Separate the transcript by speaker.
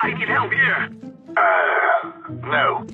Speaker 1: I can help here.
Speaker 2: Uh, no.